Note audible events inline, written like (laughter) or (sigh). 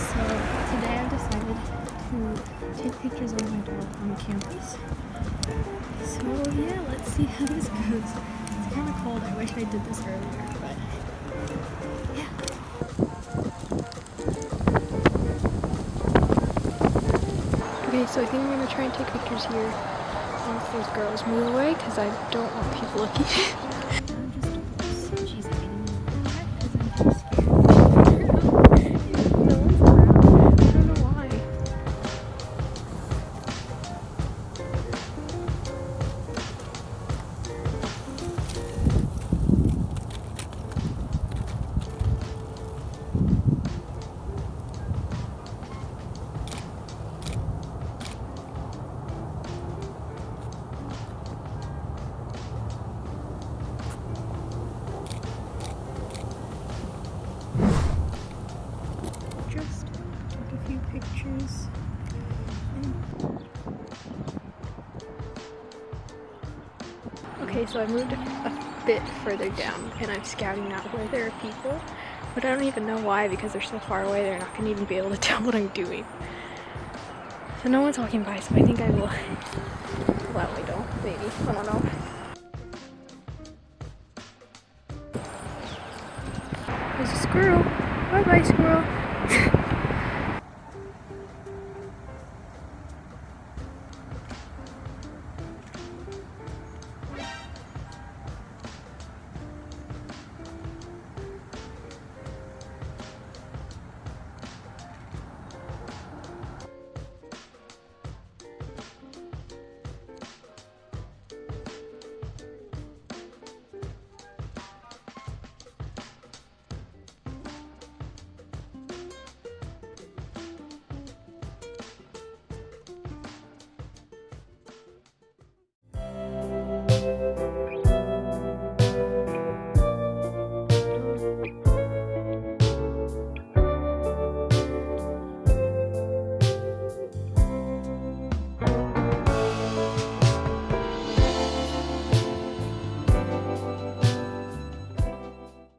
So today I decided to take pictures of my dog on campus. So yeah, let's see how this goes. It's kind of cold. I wish I did this earlier, but yeah. Okay, so I think I'm going to try and take pictures here once those girls move away because I don't want people looking. Pictures. Okay, so I moved a, bit further down and I'm scouting out where there are people, but I don't even know why because they're so far away they're not going to even be able to (laughs) tell what I'm doing. So no one's walking by, so I think I will way though, maybe, I don't know. There's a squirrel. Bye bye squirrel. (laughs)